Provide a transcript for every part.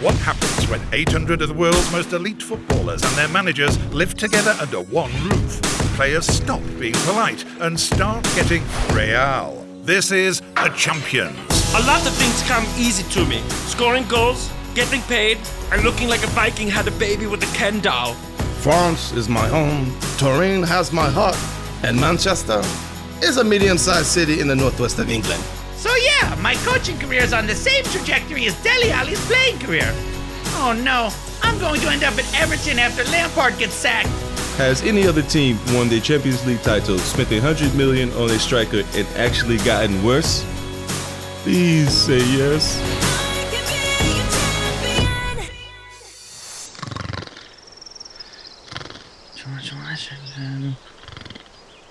What happens when 800 of the world's most elite footballers and their managers live together under one roof? Players stop being polite and start getting real. This is the Champions. A lot of things come easy to me. Scoring goals, getting paid, and looking like a Viking had a baby with a Ken doll. France is my home, Turin has my heart, and Manchester is a medium-sized city in the northwest of England. So yeah, my coaching career is on the same trajectory as Dele Alli's playing career. Oh no, I'm going to end up at Everton after Lampard gets sacked. Has any other team won their Champions League title, spent a hundred million on a striker, and actually gotten worse? Please say yes. George Washington,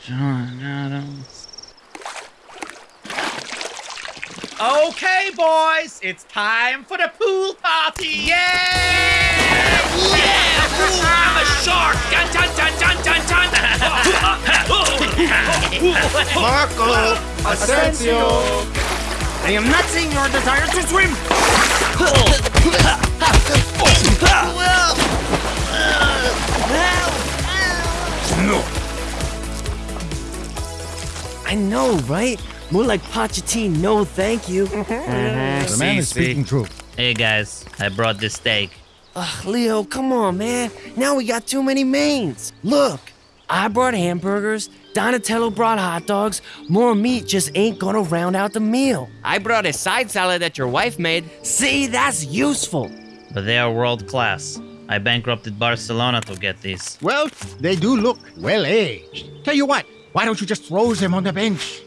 John Adams. Okay, boys, it's time for the pool party. Yeah! Yeah! I'm a shark! Dun dun dun dun dun dun! Marco Asensio! I am not seeing your desire to swim. No! I know, right? More like Pochettino, no thank you. The man is speaking truth. Hey guys, I brought this steak. Ugh, Leo, come on, man. Now we got too many mains. Look, I brought hamburgers, Donatello brought hot dogs. More meat just ain't gonna round out the meal. I brought a side salad that your wife made. See, that's useful. But they are world class. I bankrupted Barcelona to get these. Well, they do look well aged. Tell you what, why don't you just throw them on the bench?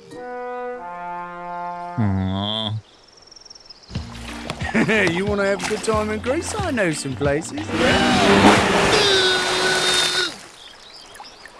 Aww. you want to have a good time in Greece? I know some places.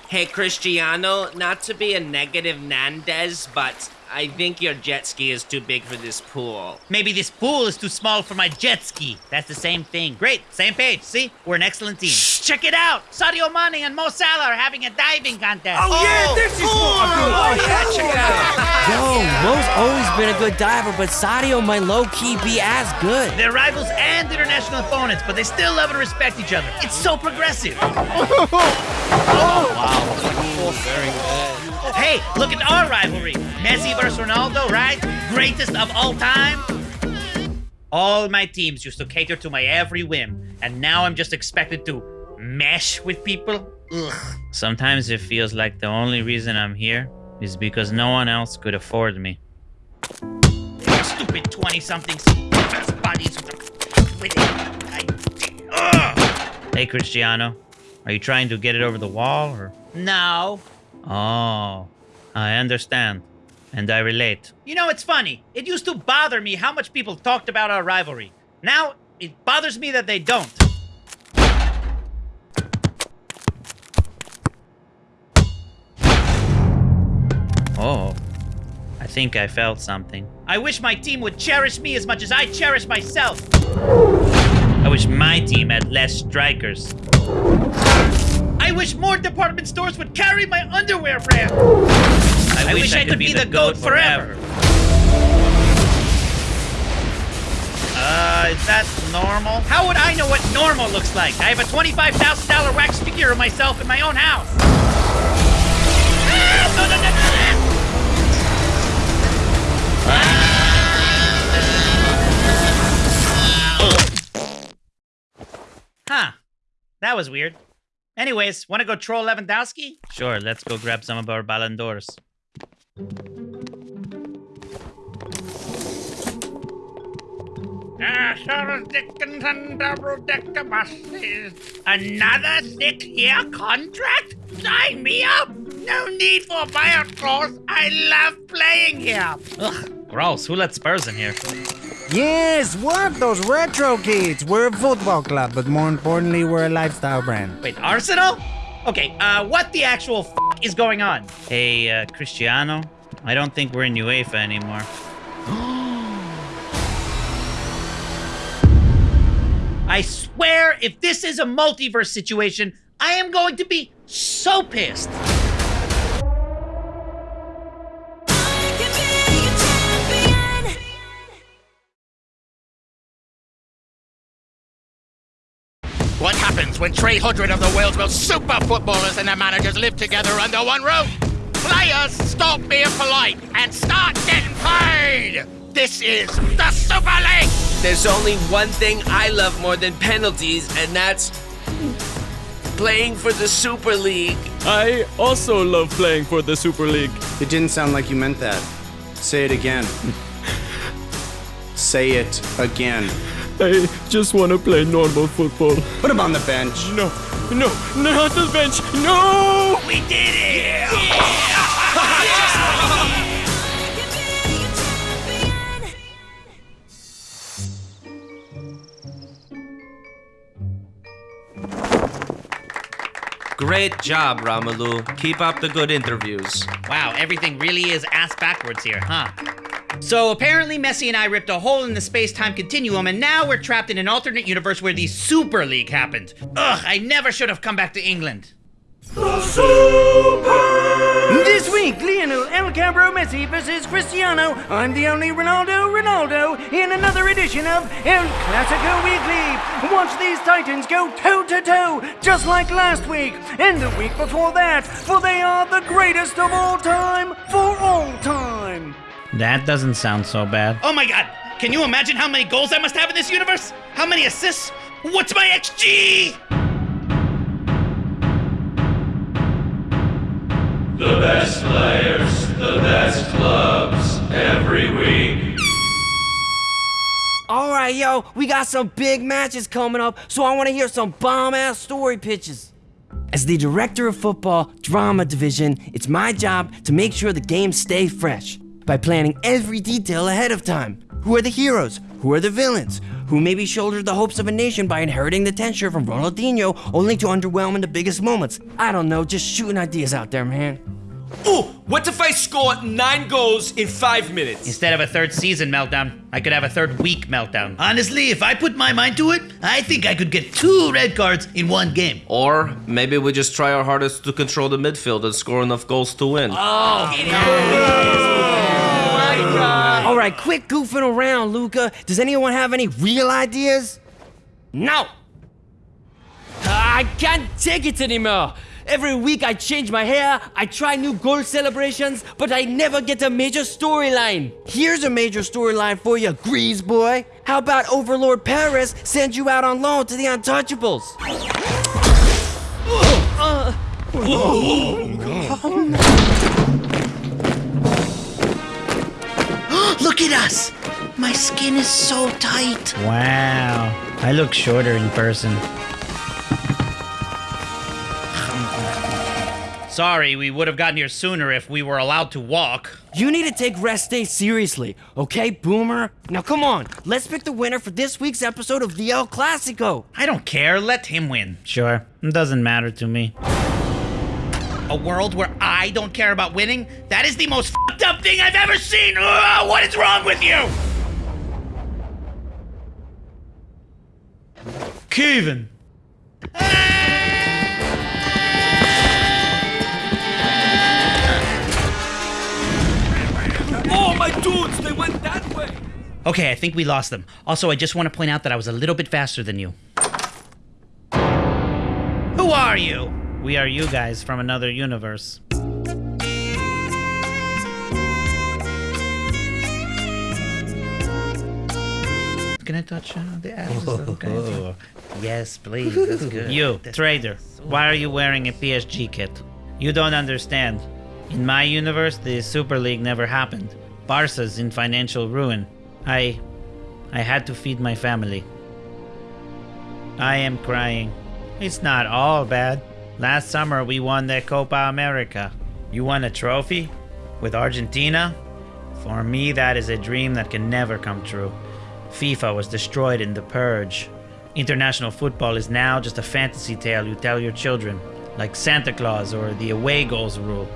Hey, Cristiano, not to be a negative Nandez, but I think your jet ski is too big for this pool. Maybe this pool is too small for my jet ski. That's the same thing. Great, same page. See, we're an excellent team. Shh, check it out. Sadio Mane and Mo Salah are having a diving contest. Oh, yeah, oh, this is what I. Oh, oh yeah, check it out. Yo, Mo's always been a good diver, but Sadio might low-key be as good. They're rivals and international opponents, but they still love and respect each other. It's so progressive. Oh, wow. Very good. Hey, look at our rivalry. Messi versus Ronaldo, right? Greatest of all time. All my teams used to cater to my every whim, and now I'm just expected to mesh with people. Ugh. Sometimes it feels like the only reason I'm here is because no one else could afford me. Stupid 20-somethings. Bodies with it. I... Ugh. Hey Cristiano, are you trying to get it over the wall or? No. Oh, I understand. And I relate. You know, it's funny. It used to bother me how much people talked about our rivalry. Now, it bothers me that they don't. Think I felt something. I wish my team would cherish me as much as I cherish myself. I wish my team had less strikers. I wish more department stores would carry my underwear brand. I, wish, I could, be, the goat, forever. Uh, is that normal? How would I know what normal looks like? I have a $25,000 wax figure of myself in my own house. Ah, no, no, no, no, no. That was weird. Anyways, want to go troll Lewandowski? Sure, let's go grab some of our Ballon d'Ors. Another six-year contract? Sign me up! No need for buyout clause. I love playing here. Ugh, gross. Who let Spurs in here? Yes, what? Those retro kids. We're a football club, but more importantly, we're a lifestyle brand. Wait, Arsenal? Okay, uh, what the actual f is going on? Hey, uh, Cristiano, I don't think we're in UEFA anymore. I swear, if this is a multiverse situation, I am going to be so pissed. Happens when 300 of the world's most super footballers and their managers live together under one roof? Players stop being polite and start getting paid! This is the Super League! There's only one thing I love more than penalties, and that's playing for the Super League. I also love playing for the Super League. It didn't sound like you meant that. Say it again. Say it again. I just want to play normal football. Put him on the bench. No, no, not the bench. No! We did it! Yeah! Great job, Romelu. Keep up the good interviews. Wow, everything really is ass backwards here, huh? So apparently Messi and I ripped a hole in the space-time continuum and now we're trapped in an alternate universe where the Super League happened. Ugh, I never should have come back to England. This week, Lionel El Cabro Messi versus Cristiano. I'm the only Ronaldo Ronaldo in another edition of El Clasico Weekly. Watch these Titans go toe to toe, just like last week and the week before that, for they are the greatest of all time for all time. That doesn't sound so bad. Oh my god! Can you imagine how many goals I must have in this universe? How many assists? What's my XG? The best players, the best clubs, every week. All right, yo, we got some big matches coming up, so I want to hear some bomb ass story pitches. As the director of football drama division, it's my job to make sure the games stay fresh by planning every detail ahead of time. Who are the heroes? Who are the villains? Who maybe shouldered the hopes of a nation by inheriting the tenure from Ronaldinho only to underwhelm in the biggest moments? I don't know, just shooting ideas out there, man. Ooh, what if I score nine goals in five minutes? Instead of a third season meltdown, I could have a third week meltdown. Honestly, if I put my mind to it, I think I could get two red cards in one game. Or maybe we just try our hardest to control the midfield and score enough goals to win. Oh, All right, quit goofing around, Luca. Does anyone have any real ideas? No. I can't take it anymore. Every week I change my hair, I try new goal celebrations, but I never get a major storyline. Here's a major storyline for you, Grease boy. How about Overlord Paris sends you out on loan to the Untouchables? Uh, Look at us! My skin is so tight. Wow. I look shorter in person. Sorry, we would have gotten here sooner if we were allowed to walk. You need to take rest day seriously, okay, Boomer? Now come on, let's pick the winner for this week's episode of the El Clasico. I don't care, let him win. Sure. It doesn't matter to me. A world where I don't care about winning? That is the most fucked up thing I've ever seen! Ugh, what is wrong with you? Kevin! Oh, my dudes, they went that way. Okay, I think we lost them. Also, I just want to point out that I was a little bit faster than you. Who are you? We are you guys from another universe. Can I touch uh, the ass? Is okay? yes, please. That's good. You, That's- trader, why are you wearing a PSG kit? You don't understand. In my universe, the Super League never happened. Barca's in financial ruin. I. I had to feed my family. I am crying. It's not all bad. Last summer, we won the Copa America. You won a trophy? With Argentina? For me, that is a dream that can never come true. FIFA was destroyed in the purge. International football is now just a fantasy tale you tell your children, like Santa Claus or the away goals rule.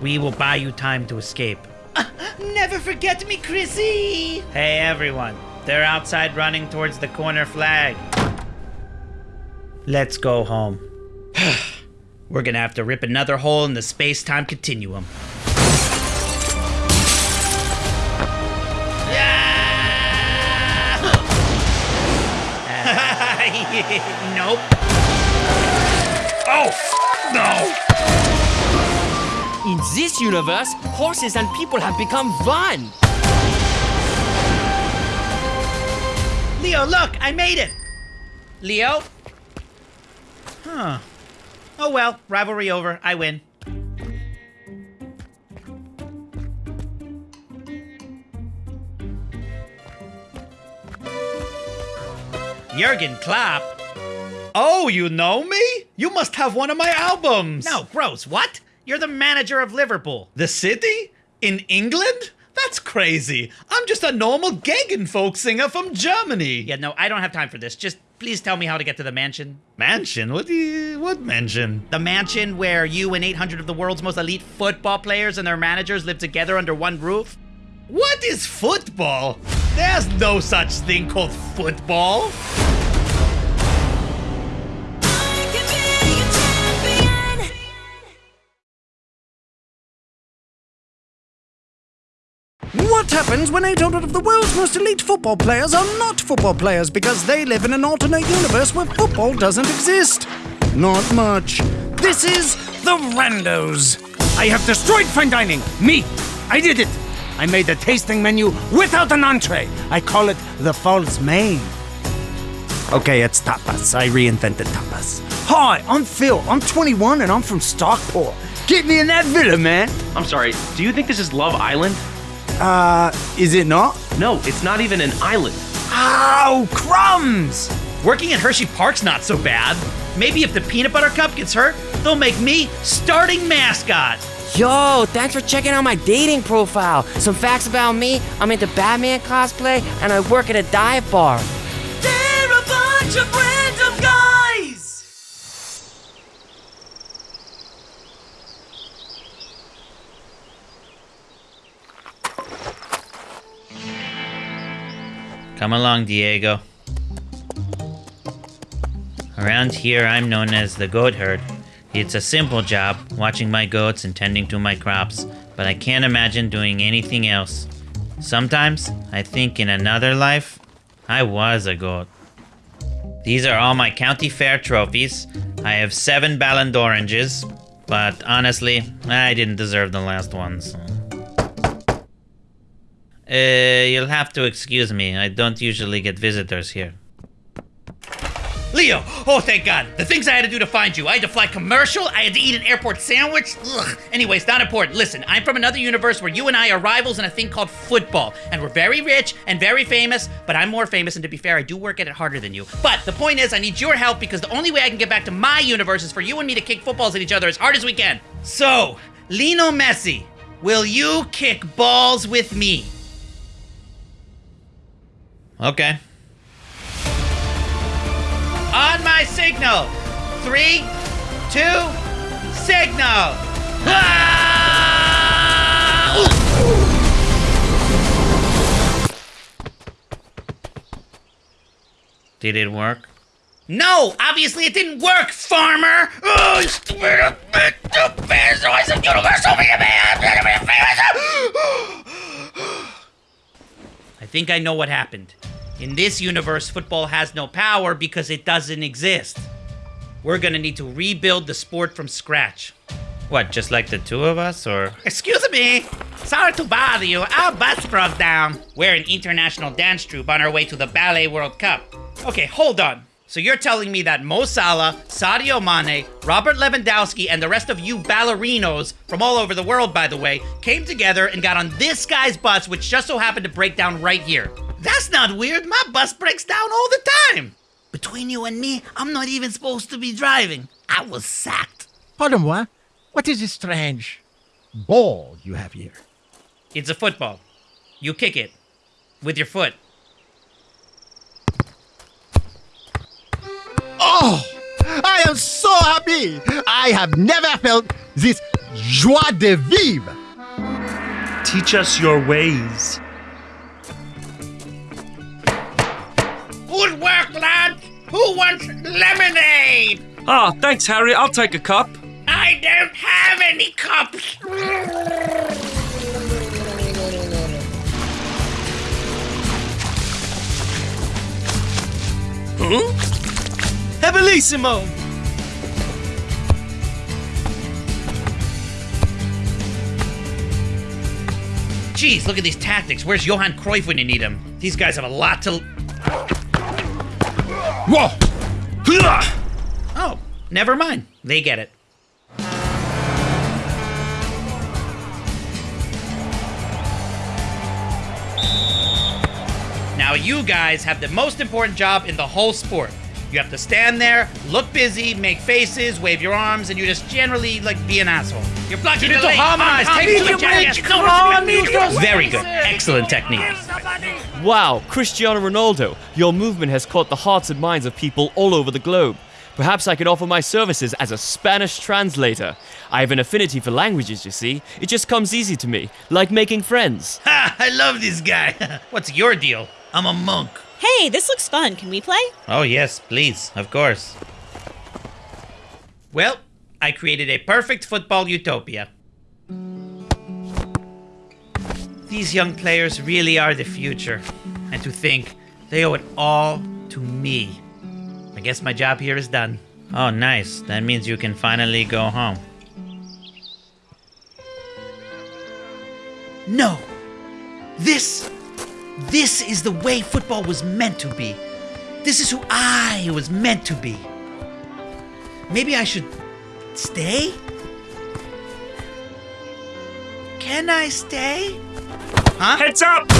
We will buy you time to escape. Never forget me, Chrissy! Hey everyone, they're outside running towards the corner flag. Let's go home. We're gonna have to rip another hole in the space time continuum. Yeah! nope. Oh, no. In this universe, horses and people have become one. Leo, look, I made it. Leo? Huh. Oh well, rivalry over. I win. Jurgen Klopp? Oh, you know me? You must have one of my albums. No, gross. What? You're the manager of Liverpool. The city? In England? That's crazy. I'm just a normal Gegenfolk singer from Germany. Yeah, no, I don't have time for this. Just please tell me how to get to the mansion. Mansion? What do you, what mansion? The mansion where you and 800 of the world's most elite football players and their managers live together under one roof? What is football? There's no such thing called football. Happens when 800 of the world's most elite football players are not football players because they live in an alternate universe where football doesn't exist? Not much. This is the Randos. I have destroyed fine dining. Me. I did it. I made a tasting menu without an entree. I call it the false main. Okay, it's tapas. I reinvented tapas. Hi, I'm Phil. I'm 21 and I'm from Stockport. Get me in that villa, man. I'm sorry, do you think this is Love Island? Uh, is it not? No, it's not even an island. Ow, crumbs! Working at Hershey Park's not so bad. Maybe if the peanut butter cup gets hurt, they'll make me starting mascot. Yo, thanks for checking out my dating profile. Some facts about me I'm into Batman cosplay and I work at a dive bar. They're a bunch of Come along, Diego. Around here, I'm known as the goat herd. It's a simple job, watching my goats and tending to my crops, but I can't imagine doing anything else. Sometimes, I think in another life, I was a goat. These are all my county fair trophies. I have seven Ballon d'Oranges, but honestly, I didn't deserve the last ones. Uh, you'll have to excuse me. I don't usually get visitors here. Leo! Oh, thank God. The things I had to do to find you. I had to fly commercial. I had to eat an airport sandwich. Ugh. Anyways, not important. Listen, I'm from another universe where you and I are rivals in a thing called football. And we're very rich and very famous, but I'm more famous, and to be fair, I do work at it harder than you. But the point is, I need your help because the only way I can get back to my universe is for you and me to kick footballs at each other as hard as we can. So, Lino Messi, will you kick balls with me? Okay. On my signal. Three, two, signal. Ah! Did it work? No, obviously it didn't work, farmer. Oh, you stupid. I said universal I think I know what happened. In this universe, football has no power because it doesn't exist. We're gonna need to rebuild the sport from scratch. What, just like the two of us, or? Excuse me. Sorry to bother you. Our bus broke down. We're an international dance troupe on our way to the Ballet World Cup. Okay, hold on. So you're telling me that Mo Salah, Sadio Mane, Robert Lewandowski, and the rest of you ballerinos from all over the world, by the way, came together and got on this guy's bus, which just so happened to break down right here. That's not weird. My bus breaks down all the time. Between you and me, I'm not even supposed to be driving. I was sacked. Pardon-moi. What is this strange ball you have here? It's a football. You kick it with your foot. Oh, I am so happy. I have never felt this joie de vivre. Teach us your ways. Good work, lad. Who wants lemonade? Ah, thanks, Harry. I'll take a cup. I don't have any cups. Huh? Bellissimo! Jeez, look at these tactics. Where's Johan Cruyff when you need him? These guys have a lot to. Whoa! Oh, never mind. They get it. Now, you guys have the most important job in the whole sport. You have to stand there, look busy, make faces, wave your arms, and you just generally like be an asshole. You're blocking You the need ah, to lane. harmonize. Come Take come two on, breaks. Come on, no, no, Very good. Excellent technique. Wow, Cristiano Ronaldo, your movement has caught the hearts and minds of people all over the globe. Perhaps I could offer my services as a Spanish translator. I have an affinity for languages, you see. It just comes easy to me, like making friends. Ha! I love this guy. What's your deal? I'm a monk. Hey, this looks fun. Can we play? Oh, yes, please. Of course. Well, I created a perfect football utopia. These young players really are the future. And to think they owe it all to me. I guess my job here is done. Oh, nice. That means you can finally go home. No! This this is the way football was meant to be. This is who I was meant to be. Maybe I should stay? Can I stay? Huh? Heads up!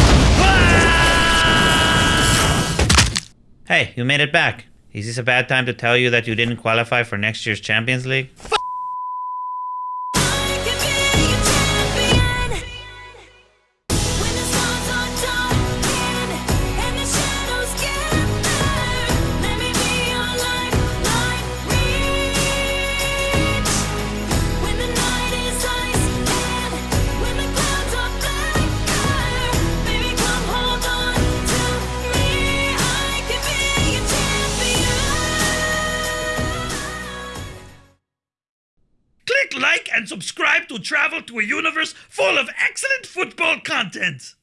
Hey, you made it back. Is this a bad time to tell you that you didn't qualify for next year's Champions League? To travel to a universe full of excellent football content.